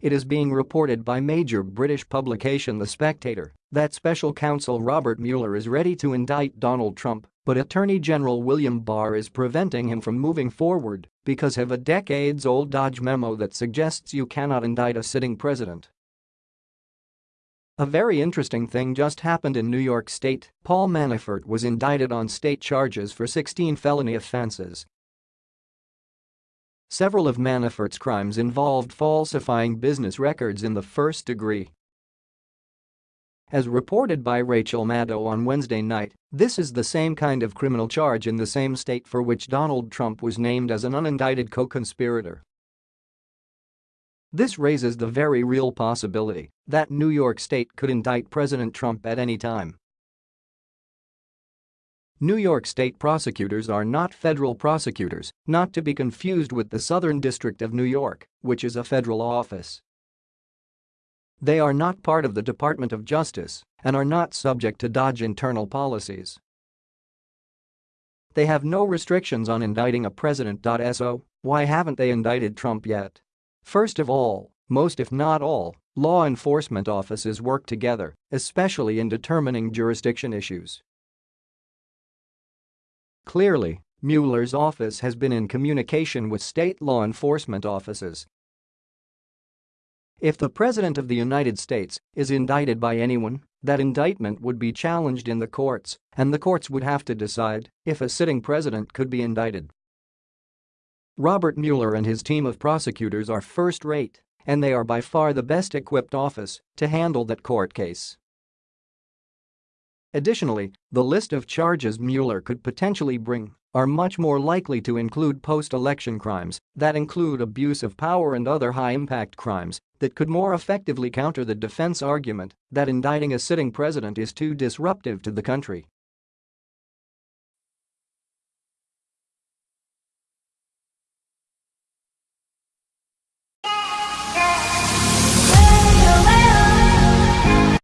It is being reported by major British publication The Spectator that special counsel Robert Mueller is ready to indict Donald Trump, but Attorney General William Barr is preventing him from moving forward because of a decades-old DOJ memo that suggests you cannot indict a sitting president. A very interesting thing just happened in New York State. Paul Manafort was indicted on state charges for 16 felony offenses, Several of Manafort's crimes involved falsifying business records in the first degree. As reported by Rachel Maddow on Wednesday night, this is the same kind of criminal charge in the same state for which Donald Trump was named as an unindicted co-conspirator. This raises the very real possibility that New York State could indict President Trump at any time. New York State prosecutors are not federal prosecutors, not to be confused with the Southern District of New York, which is a federal office. They are not part of the Department of Justice and are not subject to DOJ internal policies. They have no restrictions on indicting a president. So, why haven't they indicted Trump yet? First of all, most if not all, law enforcement offices work together, especially in determining jurisdiction issues. Clearly, Mueller's office has been in communication with state law enforcement offices. If the President of the United States is indicted by anyone, that indictment would be challenged in the courts, and the courts would have to decide if a sitting president could be indicted. Robert Mueller and his team of prosecutors are first-rate, and they are by far the best equipped office to handle that court case. Additionally, the list of charges Mueller could potentially bring are much more likely to include post-election crimes that include abuse of power and other high-impact crimes that could more effectively counter the defense argument that indicting a sitting president is too disruptive to the country.